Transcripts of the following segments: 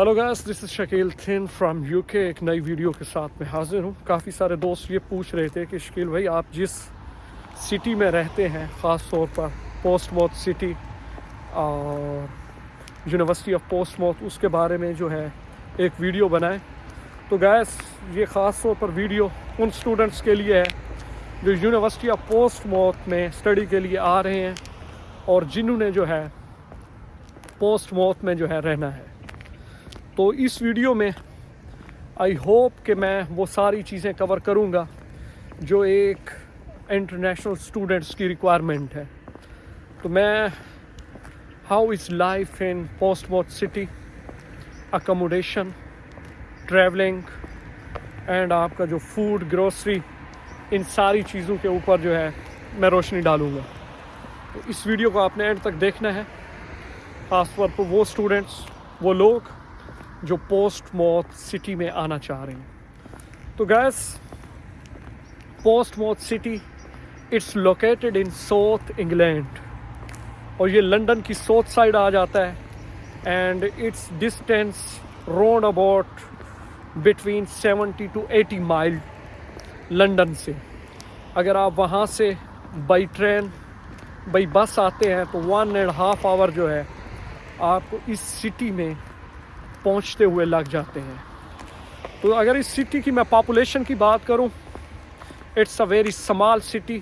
Hello guys this is Shakeel thin from UK एक नई video के साथ मैं हाजिर हूँ। काफ़ी सारे दोस्त ये पूछ रहे थे कि शकील भाई, आप जिस सिटी में रहते हैं ख़ास तौर पर पोस्ट मौत सिटी और यूनिवर्सिटी ऑफ़ पोस्ट मौत उसके बारे में जो है एक वीडियो बनाएँ। तो गैस ये ख़ास तौर पर वीडियो उन स्टूडेंट्स के लिए है जो यूनिवर्सिटी ऑफ़ पोस्ट मौत में स्टडी के लिए आ रहे हैं और जिन्होंने जो है पोस्ट मौत में जो है रहना है। तो इस वीडियो में आई होप कि मैं वो सारी चीज़ें कवर करूँगा जो एक इंटरनेशनल स्टूडेंट्स की रिक्वायरमेंट है। तो मैं how is life in Portsmouth city accommodation travelling and आपका जो फ़ूड ग्रोसरी इन सारी चीज़ों के ऊपर जो है मैं रोशनी डालूँगा। तो इस वीडियो को आपने एंड तक देखना है। ख़ासतौर पर वो स्टूडेंट्स वो लोग जो पोस्ट मौत सिटी में आना चाह रहे हैं। तो guys Portsmouth city it's located in south England और ये लंदन की साउथ साइड आ जाता है। And it's distance road about between 70 to 80 mile London से। अगर आप वहाँ से बाई ट्रेन बाई बस आते हैं तो वन एंड हाफ़ आवर जो है, आपको इस सिटी में पहुँचते हुए लग जाते हैं। तो अगर इस सिटी की मैं पॉपुलेशन की बात करूँ it's a very small city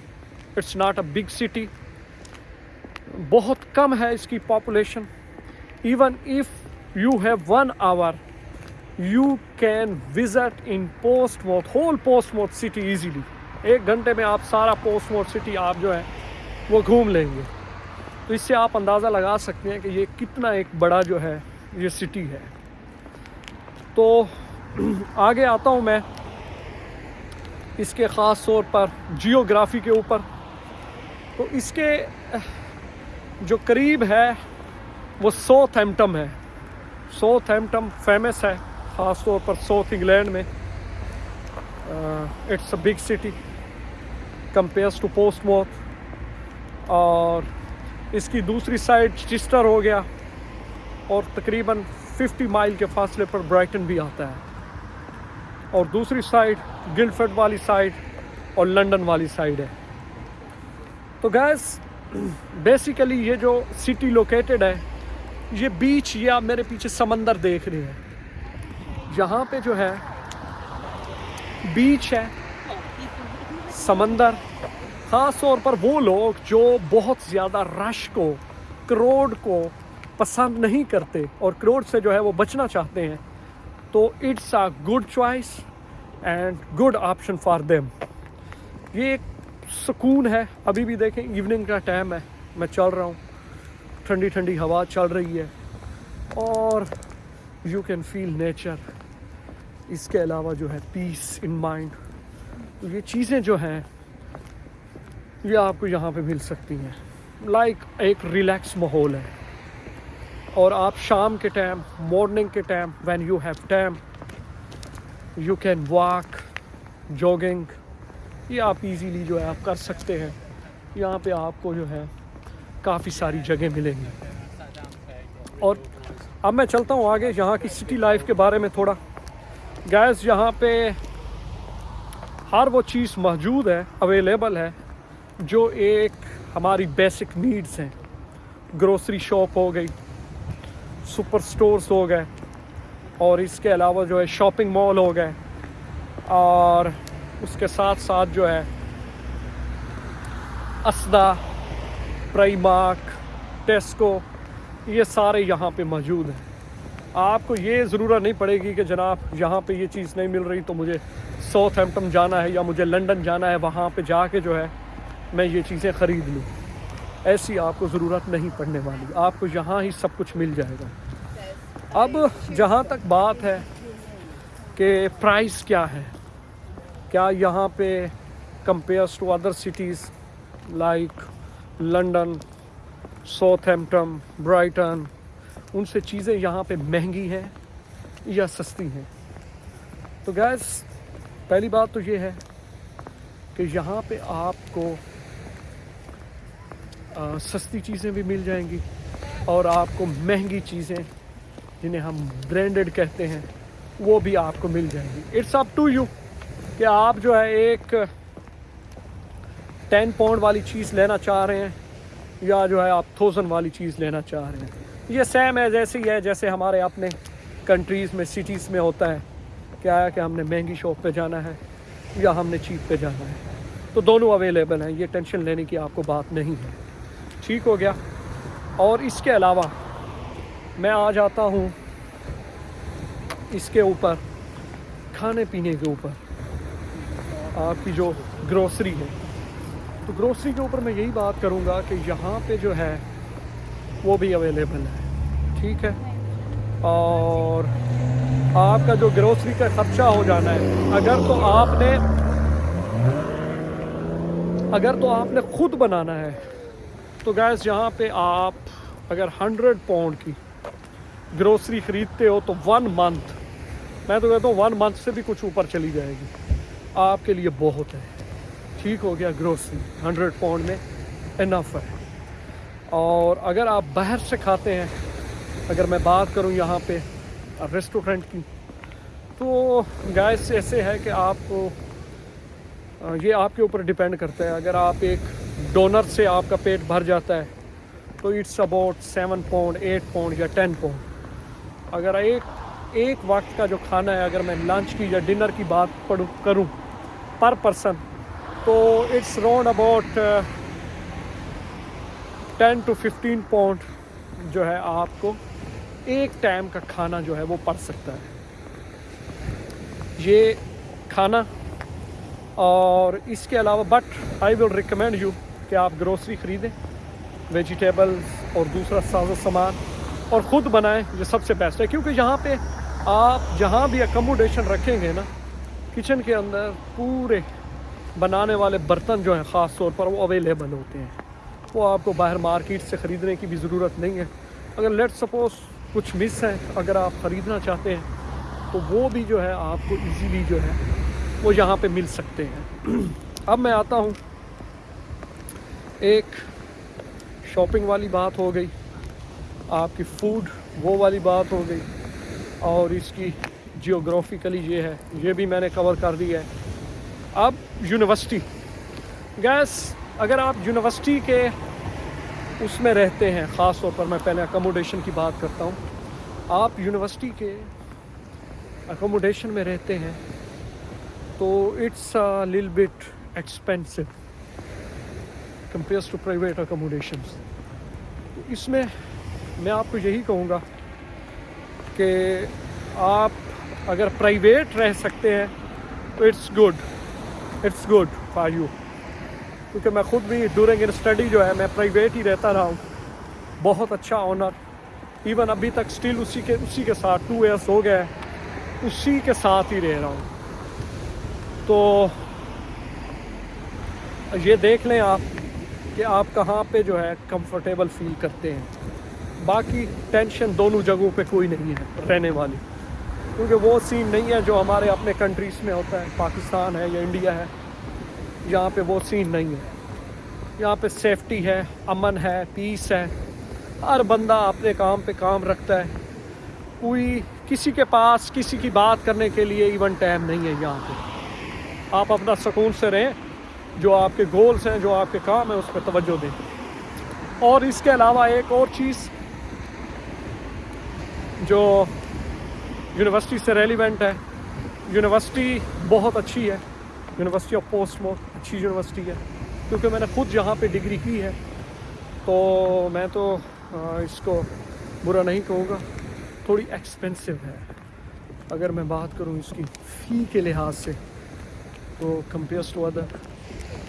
it's not a big city बहुत कम है इसकी population even if you have one hour you can visit in Portsmouth whole Portsmouth city easily एक घंटे में आप सारा पोस्ट मोट सिटी आप जो है, वो घूम लेंगे। तो इससे आप अंदाज़ा लगा सकते हैं कि ये कितना एक बड़ा जो है, ये सिटी है। तो आगे आता हूँ मैं इसके ख़ास तौर पर जियोग्राफी के ऊपर। तो इसके, जो करीब है, वो साउथ एम्पटम है। साउथ एम्पटम फ़ेमस है, ख़ास तौर पर साउथ इंग्लैंड में। It's a big city compares to Portsmouth और इसकी दूसरी साइड चिस्टर हो गया। और तकरीबन 50 माइल के फासले पर ब्राइटन भी आता है। और दूसरी साइड गिल्डफर्ड वाली साइड और लंदन वाली साइड है। तो गैस बेसिकली ये जो सिटी लोकेटेड है, ये बीच ये मेरे पीछे समंदर देख रहे हैं। यहाँ पे जो है बीच है, समंदर ख़ास तौर पर वो लोग जो बहुत ज़्यादा रश को करोड़ को पसंद नहीं करते और क्रोड से जो है वो बचना चाहते हैं तो it's a good choice and good option for them ये एक सुकून है। अभी भी देखें इवनिंग का टाइम है। मैं चल रहा हूँ। ठंडी ठंडी हवा चल रही है। और यू कैन फील नेचर इसके अलावा जो है पीस इन माइंड ये चीज़ें जो हैं, ये आपको यहाँ पे मिल सकती हैं। लाइक like एक रिलैक्स माहौल है। और आप शाम के टाइम मॉर्निंग के time when you have time you can walk jogging ये आप इजीली जो है आप कर सकते हैं। यहाँ पे आपको जो है काफ़ी सारी जगह मिलेंगी। और अब मैं चलता हूँ आगे यहाँ की सिटी लाइफ के बारे में थोड़ा। गैस यहाँ पे हर वो चीज़ मौजूद है अवेलेबल है, जो एक हमारी बेसिक नीड्स हैं। ग्रोसरी शॉप हो गई सुपर स्टोर्स हो गए, और इसके अलावा जो है शॉपिंग मॉल हो गए, और उसके साथ साथ जो है असदा प्राइमार्क टेस्को ये सारे यहाँ पे मौजूद हैं। आपको ये ज़रूरत नहीं पड़ेगी कि जनाब यहाँ पे ये चीज़ नहीं मिल रही तो मुझे साउथ हेम्पटन जाना है या मुझे लंदन जाना है, वहाँ पे जाके जो है मैं ये चीज़ें ख़रीद लूँ। ऐसी आपको ज़रूरत नहीं पड़ने वाली। आपको यहाँ ही सब कुछ मिल जाएगा। अब जहाँ तक बात है कि प्राइस क्या है क्या यहाँ पे compares to other cities like London Southampton Brighton उनसे चीज़ें यहाँ पे महँगी हैं या सस्ती हैं? तो गैस पहली बात तो ये है कि यहाँ पे आपको आ, सस्ती चीज़ें भी मिल जाएँगी और आपको महँगी चीज़ें जिन्हें हम ब्रांडेड कहते हैं, वो भी आपको मिल जाएँगी। इट्स अप टू यू कि आप जो है एक टेन पाउंड वाली चीज़ लेना चाह रहे हैं या जो है आप थाउज़ेंड वाली चीज़ लेना चाह रहे हैं। ये सेम है जैसे ही है जैसे हमारे अपने कंट्रीज़ में सिटीज़ में होता है। क्या है कि हमने महँगी शॉप पे जाना है या हमने चीप पे जाना है। तो दोनों अवेलेबल हैं, ये टेंशन लेने की आपको बात नहीं है। ठीक हो गया? और इसके अलावा मैं आ जाता हूँ इसके ऊपर, खाने पीने के ऊपर। आपकी जो ग्रोसरी है तो ग्रोसरी के ऊपर मैं यही बात करूँगा कि यहाँ पे जो है, वो भी अवेलेबल है, ठीक है? और आपका जो ग्रोसरी का खर्चा हो जाना है, अगर तो आपने, अगर तो आपने खुद बनाना है तो गैस यहाँ पे आप अगर हंड्रेड पाउंड की ग्रोसरी ख़रीदते हो तो वन मंथ मैं तो कहता हूँ वन मंथ से भी कुछ ऊपर चली जाएगी। आपके लिए बहुत है। ठीक हो गया ग्रोसरी हंड्रेड पाउंड में इनफ है। और अगर आप बाहर से खाते हैं, अगर मैं बात करूँ यहाँ पे रेस्टोरेंट की तो गैस ऐसे है कि आपको ये आपके ऊपर डिपेंड करता है। अगर आप एक डोनर से आपका पेट भर जाता है तो it's about seven pound eight pound या टेन पाउंड अगर एक एक वक्त का जो खाना है, अगर मैं लंच की या डिनर की बात पढ़ूँ, करूँ पर पर्सन तो it's round about ten to fifteen pound जो है आपको एक टाइम का खाना जो है वो पड़ सकता है। ये खाना और इसके अलावा but I will recommend you कि आप ग्रोसरी ख़रीदें वेजिटेबल्स और दूसरा साजो सामान। और ख़ुद बनाएँ, ये सबसे बेस्ट है। क्योंकि यहाँ पे आप जहाँ भी अकोमोडेशन रखेंगे ना किचन के अंदर पूरे बनाने वाले बर्तन जो हैं, ख़ास तौर पर वो अवेलेबल होते हैं। वो आपको बाहर मार्केट से ख़रीदने की भी ज़रूरत नहीं है। अगर लेट सपोज़ कुछ मिस है, अगर आप ख़रीदना चाहते हैं तो वो भी जो है आपको इजीली जो है, वो यहाँ पे मिल सकते हैं। अब मैं आता हूँ। एक शॉपिंग वाली बात हो गई। आपकी फ़ूड वो वाली बात हो गई और इसकी जियोग्राफिकली ये है, ये भी मैंने कवर कर दिया है। अब यूनिवर्सिटी गैस अगर आप यूनिवर्सिटी के उसमें रहते हैं ख़ास तौर पर मैं पहले अकोमोडेशन की बात करता हूँ। आप यूनिवर्सिटी के अकोमोडेशन में रहते हैं तो it's a lil bit expensive compares to private accommodation इसमें मैं आपको यही कहूँगा कि आप अगर प्राइवेट रह सकते हैं तो it's good it's good for you क्योंकि मैं ख़ुद भी ड्यूरिंग इन स्टडी जो है, मैं प्राइवेट ही रहता रहा हूँ। बहुत अच्छा ऑनर इवन अभी तक स्टिल उसी के उसी के साथ टू ईयर्स हो गए उसी के साथ ही रह रहा हूँ। तो ये देख लें आप कि आप कहाँ पे जो है कंफर्टेबल फील करते हैं। बाकी टेंशन दोनों जगहों पे कोई नहीं है, रहने वाली। क्योंकि वो सीन नहीं है जो हमारे अपने कंट्रीज़ में होता है। पाकिस्तान है या इंडिया है, यहाँ पे वो सीन नहीं है। यहाँ पे सेफ्टी है, अमन है पीस है। हर बंदा अपने काम पे काम रखता है। कोई किसी के पास किसी की बात करने के लिए इवन टाइम नहीं है यहाँ पे। आप अपना सुकून से रहें, जो आपके गोल्स हैं, जो आपके काम है, उस पर तवज्जो दें। और इसके अलावा एक और चीज़ जो यूनिवर्सिटी से रेलिवेंट है यूनिवर्सिटी बहुत अच्छी है यूनिवर्सिटी ऑफ़ पोस्टमोर अच्छी यूनिवर्सिटी है। क्योंकि मैंने खुद यहाँ पे डिग्री की है तो मैं तो इसको बुरा नहीं कहूँगा, थोड़ी एक्सपेंसिव है। अगर मैं बात करूँ इसकी फ़ी के लिहाज से तो कंपेयर्स टू अदर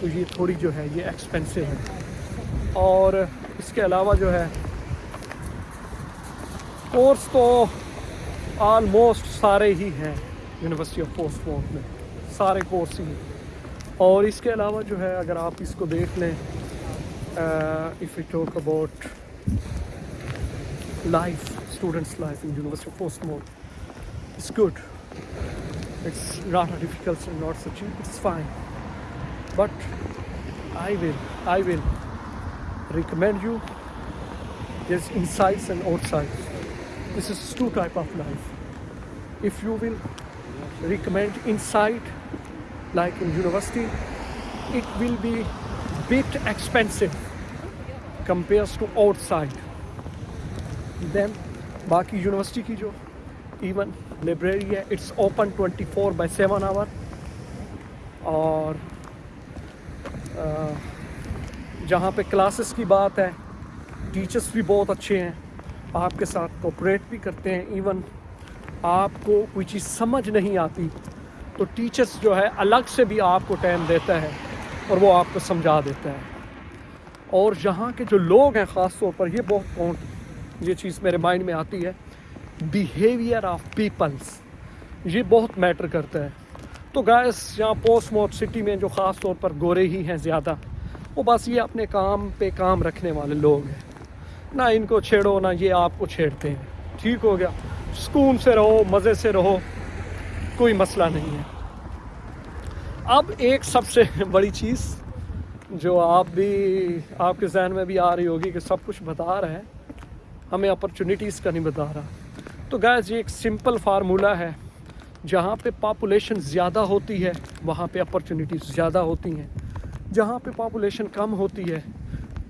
तो ये थोड़ी जो है, ये एक्सपेंसिव है। और इसके अलावा जो है कोर्स तो आलमोस्ट सारे ही हैं यूनिवर्सिटी ऑफ़ पोस्टमोर में, सारे कोर्स ही हैं। और इसके अलावा जो है, अगर आप इसको देख लें if you talk about life students life in university Portsmouth it's good it's not a difficult not such it's fine but I will I will recommend you there's insides and outsides this is two type of life if you will recommend inside like in university it will be bit expensive compares to outside then बाकी university की जो even library है it's open 24 by 7 hour और जहाँ पे classes की बात है टीचर्स भी बहुत अच्छे हैं आपके साथ कोऑपरेट भी करते हैं इवन आपको कोई चीज़ समझ नहीं आती तो टीचर्स जो है अलग से भी आपको टाइम देता है और वो आपको समझा देता है। और यहाँ के जो लोग हैं ख़ास तौर पर, ये बहुत काउंट ये चीज़ मेरे माइंड में आती है। बिहेवियर ऑफ़ पीपल्स ये बहुत मैटर करता है। तो गैस यहाँ पोस्ट मोट सिटी में जो ख़ास तौर पर गोरे ही हैं ज़्यादा, वो बस ये अपने काम पे काम रखने वाले लोग हैं। ना इनको छेड़ो, ना ये आपको छेड़ते हैं। ठीक हो गया। सुकून से रहो, मज़े से रहो, कोई मसला नहीं है। अब एक सबसे बड़ी चीज़ जो आप भी, आपके जहन में भी आ रही होगी कि सब कुछ बता रहा है। हमें अपॉर्चुनिटीज़ का नहीं बता रहा। तो गैस ये एक सिंपल फार्मूला है। जहाँ पे पापुलेशन ज़्यादा होती है, वहाँ पे अपॉर्चुनिटीज़ ज़्यादा होती हैं। जहाँ पे पापुलेशन कम होती है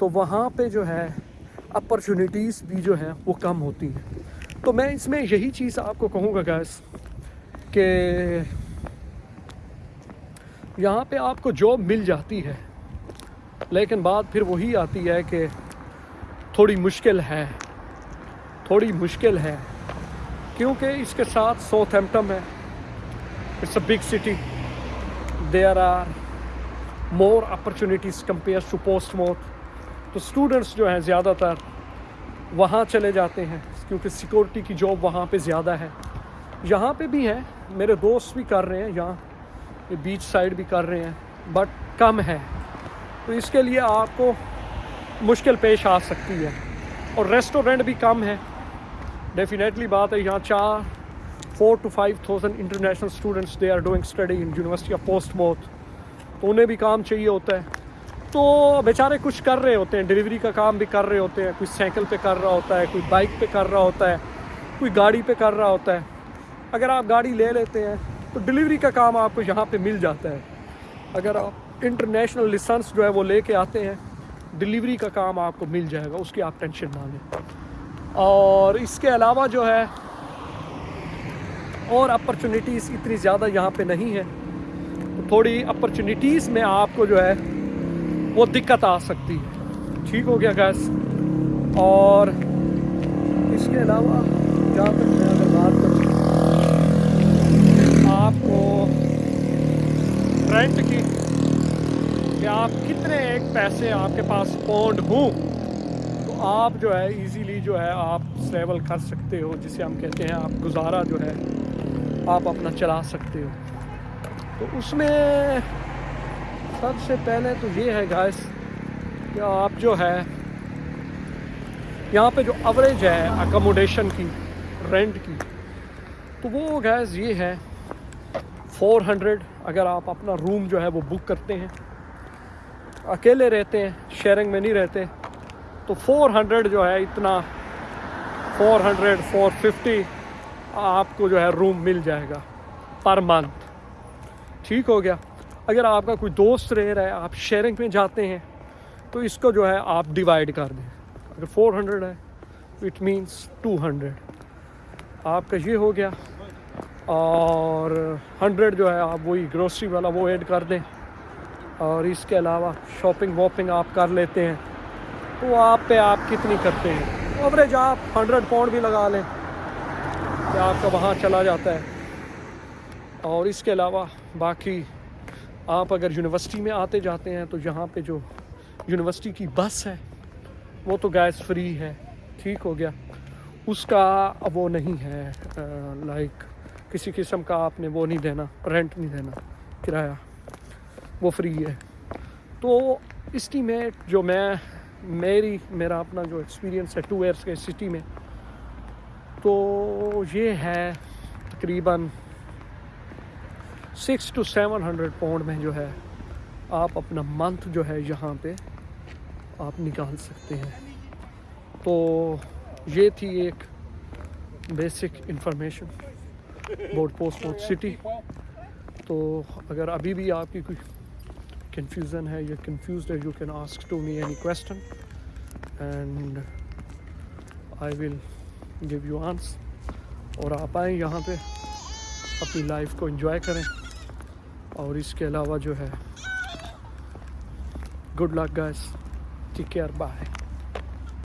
तो वहाँ पे जो है अपॉर्चुनिटीज़ भी जो हैं, वो कम होती हैं। तो मैं इसमें यही चीज़ आपको कहूँगा गैस कि यहाँ पे आपको जॉब मिल जाती है, लेकिन बात फिर वही आती है कि थोड़ी मुश्किल है, थोड़ी मुश्किल है, क्योंकि इसके साथ साउथ एम्पटम है it's a big city there are more opportunities compare to Portsmouth तो स्टूडेंट्स जो हैं ज़्यादातर वहाँ चले जाते हैं, क्योंकि सिक्योरिटी की जॉब वहाँ पे ज़्यादा है। यहाँ पे भी है, मेरे दोस्त भी कर रहे हैं, यहाँ बीच साइड भी कर रहे हैं बट कम है। तो इसके लिए आपको मुश्किल पेश आ सकती है। और रेस्टोरेंट भी कम है। डेफिनेटली बात है, यहाँ चार four two five thousand international students they are doing study in university of Portsmouth तो उन्हें भी काम चाहिए होता है। तो बेचारे कुछ कर रहे होते हैं डिलीवरी का काम भी कर रहे होते हैं, कोई साइकिल पे कर रहा होता है, कोई बाइक पे कर रहा होता है, कोई गाड़ी पे कर रहा होता है। अगर आप गाड़ी ले लेते हैं तो डिलीवरी का काम आपको यहाँ पे मिल जाता है। अगर आप इंटरनेशनल लिसेंस जो है वो लेके आते हैं डिलीवरी का काम आपको मिल जाएगा, उसकी आप टेंशन ना लें। और इसके अलावा जो है, और अपॉर्चुनिटीज़ इतनी ज़्यादा यहाँ पे नहीं है। तो थोड़ी अपॉर्चुनिटीज़ में आपको जो है वो दिक्कत आ सकती है। ठीक हो गया गैस और इसके अलावा जहाँ तक मैं अगर बात करूँ, आपको रेंट की कि आप कितने एक पैसे आपके पास पौंड हों तो आप जो है इजीली जो है आप ट्रैवल कर सकते हो, जिसे हम कहते हैं आप गुजारा जो है, आप अपना चला सकते हो। तो उसमें सबसे पहले तो ये है गैस कि आप जो है, यहाँ पे जो एवरेज है अकोमोडेशन की रेंट की तो वो गैस ये है 400 अगर आप अपना रूम जो है वो बुक करते हैं। अकेले रहते हैं शेयरिंग में नहीं रहते तो 400 जो है इतना 400 450 आपको जो है रूम मिल जाएगा पर मंथ ठीक हो गया। अगर आपका कोई दोस्त रह रहा है, आप शेयरिंग में जाते हैं तो इसको जो है आप डिवाइड कर दें। अगर 400 है इट मीन्स 200 आपका ये हो गया। और हंड्रेड जो है, आप वही ग्रोसरी वाला वो ऐड कर दें। और इसके अलावा शॉपिंग वॉपिंग आप कर लेते हैं। तो आप पे आप कितनी करते हैं? एवरेज आप हंड्रेड पाउंड भी लगा लें। कि आपका वहाँ चला जाता है। और इसके अलावा बाकी आप अगर यूनिवर्सिटी में आते जाते हैं तो यहाँ पे जो यूनिवर्सिटी की बस है, वो तो गैस फ्री है। ठीक हो गया। उसका वो नहीं है लाइक किसी किस्म का आपने वो नहीं देना रेंट नहीं देना, किराया। वो फ्री है। तो इस्टीमेट जो मैं, मेरी, मेरा अपना जो एक्सपीरियंस है टू ईयर्स के सिटी में तो ये है तकरीबन six two seven hundred pound में जो है, आप अपना मंथ जो है यहाँ पे आप निकाल सकते हैं। तो ये थी एक बेसिक इंफॉर्मेशन बोर्ड पोस्ट पोस्टमोट सिटी तो अगर अभी भी आपकी कोई कंफ्यूजन है या कंफ्यूज है you can ask to me any question and I will give you answer और आप आएँ यहाँ पे, अपनी लाइफ को एंजॉय करें। और इसके अलावा जो है good luck guys take care bye